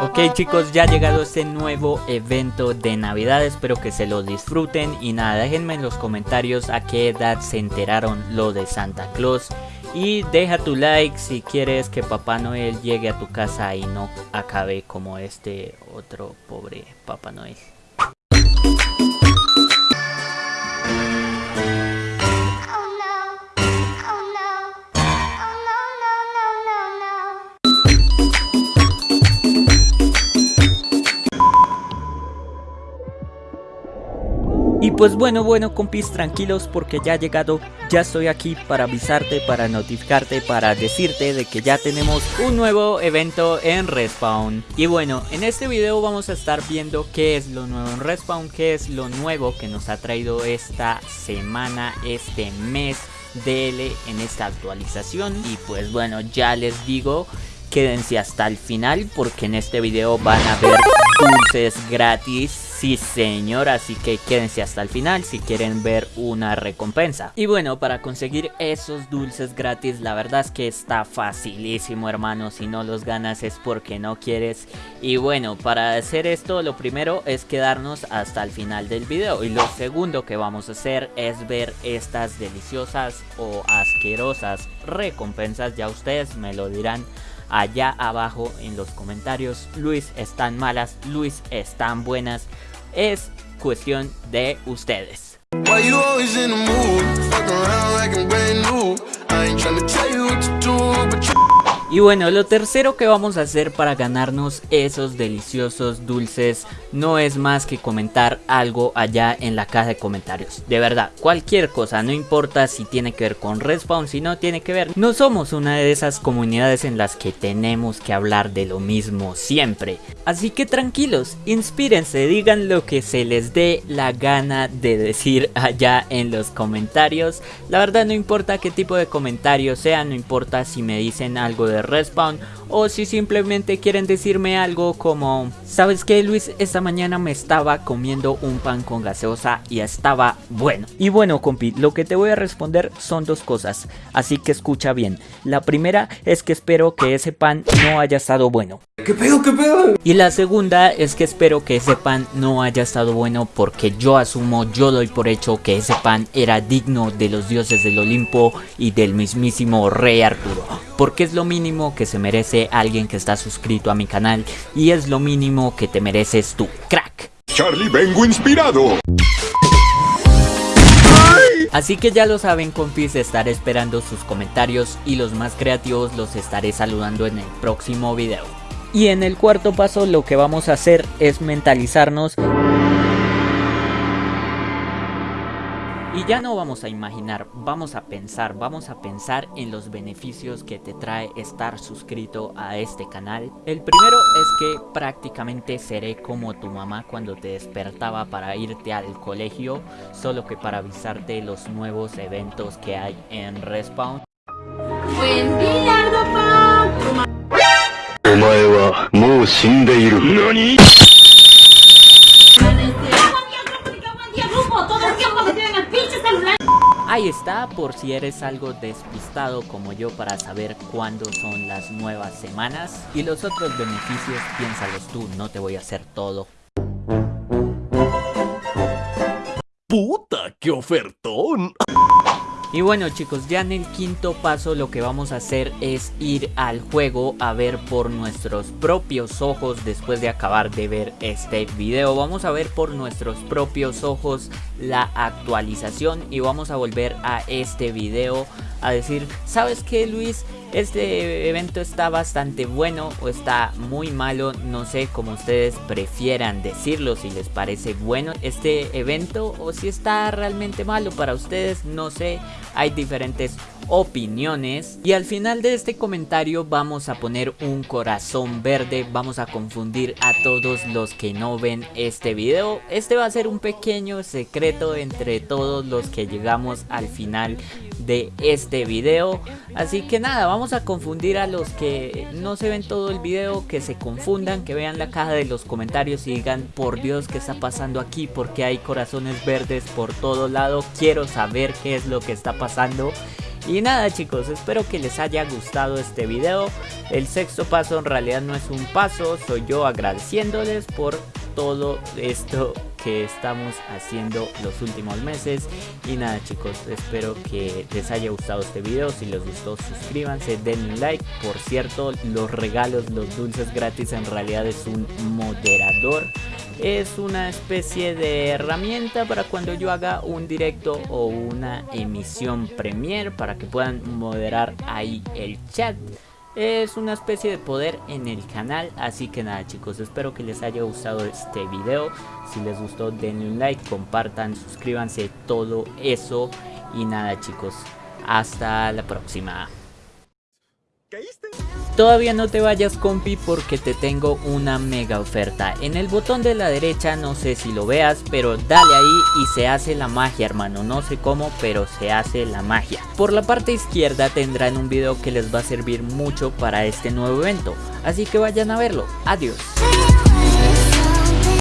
Ok chicos, ya ha llegado este nuevo evento de Navidad, espero que se lo disfruten. Y nada, déjenme en los comentarios a qué edad se enteraron lo de Santa Claus. Y deja tu like si quieres que Papá Noel llegue a tu casa y no acabe como este otro pobre Papá Noel. Y pues bueno, bueno compis, tranquilos porque ya ha llegado, ya estoy aquí para avisarte, para notificarte, para decirte de que ya tenemos un nuevo evento en Respawn. Y bueno, en este video vamos a estar viendo qué es lo nuevo en Respawn, qué es lo nuevo que nos ha traído esta semana, este mes DL en esta actualización. Y pues bueno, ya les digo, quédense hasta el final porque en este video van a ver dulces gratis Sí señor, así que quédense hasta el final si quieren ver una recompensa. Y bueno, para conseguir esos dulces gratis, la verdad es que está facilísimo hermano, si no los ganas es porque no quieres. Y bueno, para hacer esto lo primero es quedarnos hasta el final del video. Y lo segundo que vamos a hacer es ver estas deliciosas o asquerosas recompensas, ya ustedes me lo dirán allá abajo en los comentarios. Luis, están malas, Luis, están buenas es cuestión de ustedes. Y bueno, lo tercero que vamos a hacer para ganarnos esos deliciosos dulces no es más que comentar algo allá en la caja de comentarios. De verdad, cualquier cosa, no importa si tiene que ver con Respawn, si no tiene que ver. No somos una de esas comunidades en las que tenemos que hablar de lo mismo siempre. Así que tranquilos, inspírense, digan lo que se les dé la gana de decir allá en los comentarios. La verdad no importa qué tipo de comentarios sea, no importa si me dicen algo de Respawn o si simplemente quieren decirme algo como ¿Sabes qué Luis? Esta mañana me estaba comiendo un pan con gaseosa y estaba bueno. Y bueno compi, lo que te voy a responder son dos cosas, así que escucha bien. La primera es que espero que ese pan no haya estado bueno. ¿Qué pedo? ¿Qué pedo? Y la segunda es que espero que ese pan no haya estado bueno porque yo asumo, yo doy por hecho que ese pan era digno de los dioses del Olimpo y del mismísimo Rey Arturo. Porque es lo mínimo que se merece alguien que está suscrito a mi canal y es lo mínimo que te mereces tú, crack. Charlie, vengo inspirado. Así que ya lo saben compis, estaré esperando sus comentarios y los más creativos los estaré saludando en el próximo video. Y en el cuarto paso lo que vamos a hacer es mentalizarnos Y ya no vamos a imaginar, vamos a pensar, vamos a pensar en los beneficios que te trae estar suscrito a este canal. El primero es que prácticamente seré como tu mamá cuando te despertaba para irte al colegio, solo que para avisarte los nuevos eventos que hay en Respawn. Buen día, Ahí está, por si eres algo despistado como yo para saber cuándo son las nuevas semanas. Y los otros beneficios, piénsalos tú, no te voy a hacer todo. ¡Puta, qué ofertón! Y bueno chicos, ya en el quinto paso lo que vamos a hacer es ir al juego a ver por nuestros propios ojos después de acabar de ver este video. Vamos a ver por nuestros propios ojos la actualización y vamos a volver a este video a decir, ¿sabes qué Luis? Este evento está bastante bueno o está muy malo, no sé cómo ustedes prefieran decirlo, si les parece bueno este evento o si está realmente malo para ustedes, no sé, hay diferentes opiniones y al final de este comentario vamos a poner un corazón verde, vamos a confundir a todos los que no ven este video, este va a ser un pequeño secreto entre todos los que llegamos al final de este video. Así que nada vamos a confundir a los que no se ven todo el video que se confundan que vean la caja de los comentarios y digan por dios qué está pasando aquí porque hay corazones verdes por todo lado quiero saber qué es lo que está pasando. Y nada chicos, espero que les haya gustado este video. El sexto paso en realidad no es un paso, soy yo agradeciéndoles por todo esto que estamos haciendo los últimos meses. Y nada chicos espero que les haya gustado este video. Si les gustó suscríbanse denle like. Por cierto los regalos los dulces gratis en realidad es un moderador. Es una especie de herramienta para cuando yo haga un directo o una emisión premier para que puedan moderar ahí el chat es una especie de poder en el canal así que nada chicos espero que les haya gustado este video. Si les gustó denle un like compartan suscríbanse todo eso. Y nada chicos hasta la próxima Todavía no te vayas compi porque te tengo una mega oferta. En el botón de la derecha no sé si lo veas, pero dale ahí y se hace la magia hermano. No sé cómo, pero se hace la magia. Por la parte izquierda tendrán un video que les va a servir mucho para este nuevo evento. Así que vayan a verlo. Adiós.